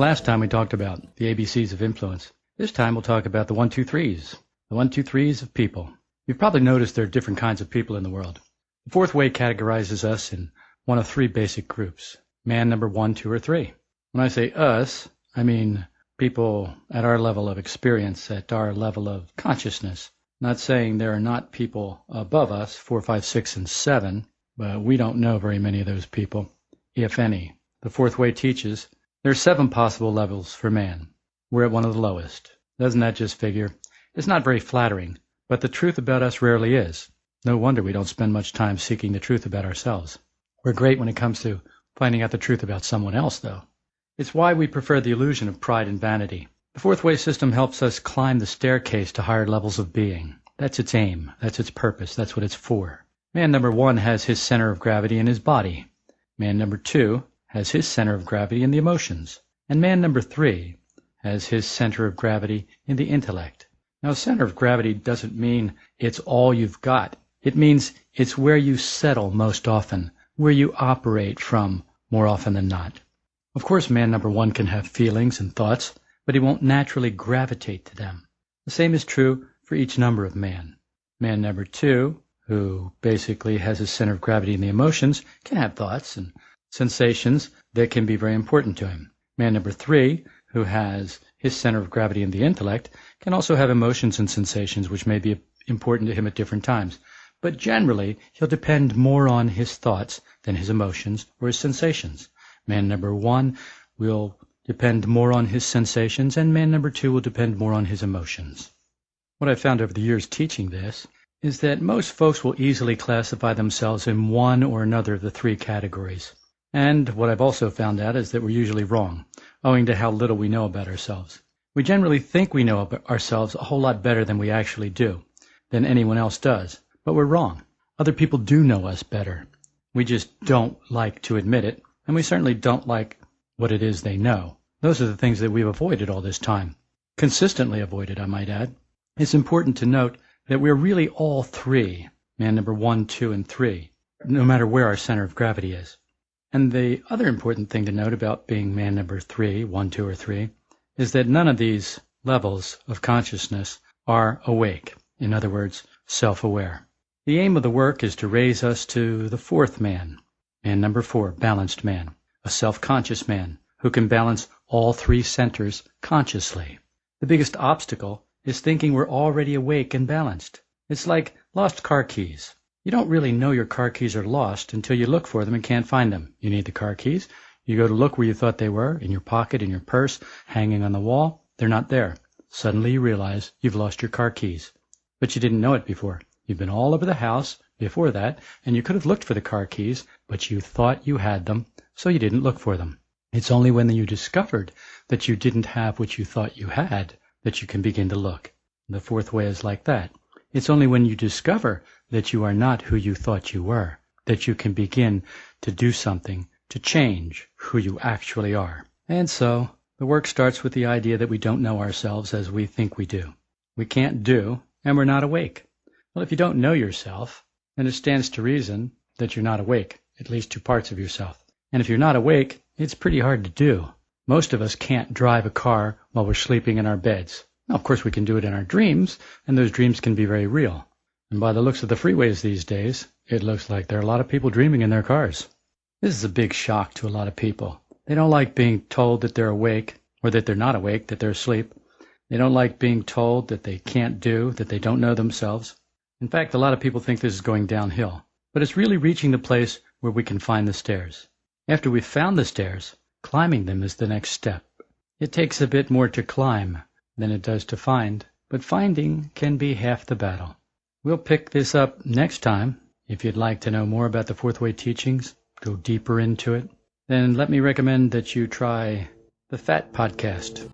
last time we talked about the ABCs of influence. This time we'll talk about the one, two, threes. The one, two, threes of people. You've probably noticed there are different kinds of people in the world. The fourth way categorizes us in one of three basic groups. Man number one, two, or three. When I say us, I mean people at our level of experience, at our level of consciousness. Not saying there are not people above us, four, five, six, and seven, but we don't know very many of those people, if any. The fourth way teaches there are seven possible levels for man. We're at one of the lowest. Doesn't that just figure? It's not very flattering, but the truth about us rarely is. No wonder we don't spend much time seeking the truth about ourselves. We're great when it comes to finding out the truth about someone else, though. It's why we prefer the illusion of pride and vanity. The fourth way system helps us climb the staircase to higher levels of being. That's its aim. That's its purpose. That's what it's for. Man number one has his center of gravity in his body. Man number two has his center of gravity in the emotions, and man number three has his center of gravity in the intellect. Now, center of gravity doesn't mean it's all you've got. It means it's where you settle most often, where you operate from more often than not. Of course, man number one can have feelings and thoughts, but he won't naturally gravitate to them. The same is true for each number of man. Man number two, who basically has his center of gravity in the emotions, can have thoughts and sensations that can be very important to him. Man number three, who has his center of gravity in the intellect, can also have emotions and sensations which may be important to him at different times. But generally, he'll depend more on his thoughts than his emotions or his sensations. Man number one will depend more on his sensations, and man number two will depend more on his emotions. What I've found over the years teaching this is that most folks will easily classify themselves in one or another of the three categories. And what I've also found out is that we're usually wrong, owing to how little we know about ourselves. We generally think we know ourselves a whole lot better than we actually do, than anyone else does. But we're wrong. Other people do know us better. We just don't like to admit it, and we certainly don't like what it is they know. Those are the things that we've avoided all this time. Consistently avoided, I might add. It's important to note that we're really all three, man number one, two, and three, no matter where our center of gravity is. And the other important thing to note about being man number three, one, two, or three, is that none of these levels of consciousness are awake. In other words, self-aware. The aim of the work is to raise us to the fourth man, man number four, balanced man, a self-conscious man who can balance all three centers consciously. The biggest obstacle is thinking we're already awake and balanced. It's like lost car keys. You don't really know your car keys are lost until you look for them and can't find them. You need the car keys. You go to look where you thought they were, in your pocket, in your purse, hanging on the wall. They're not there. Suddenly you realize you've lost your car keys. But you didn't know it before. You've been all over the house before that, and you could have looked for the car keys, but you thought you had them, so you didn't look for them. It's only when you discovered that you didn't have what you thought you had that you can begin to look. The fourth way is like that. It's only when you discover that you are not who you thought you were that you can begin to do something to change who you actually are. And so, the work starts with the idea that we don't know ourselves as we think we do. We can't do, and we're not awake. Well, if you don't know yourself, then it stands to reason that you're not awake, at least to parts of yourself. And if you're not awake, it's pretty hard to do. Most of us can't drive a car while we're sleeping in our beds. Now, of course, we can do it in our dreams, and those dreams can be very real. And by the looks of the freeways these days, it looks like there are a lot of people dreaming in their cars. This is a big shock to a lot of people. They don't like being told that they're awake, or that they're not awake, that they're asleep. They don't like being told that they can't do, that they don't know themselves. In fact, a lot of people think this is going downhill. But it's really reaching the place where we can find the stairs. After we've found the stairs, climbing them is the next step. It takes a bit more to climb than it does to find, but finding can be half the battle. We'll pick this up next time. If you'd like to know more about the Fourth Way teachings, go deeper into it, then let me recommend that you try the Fat Podcast.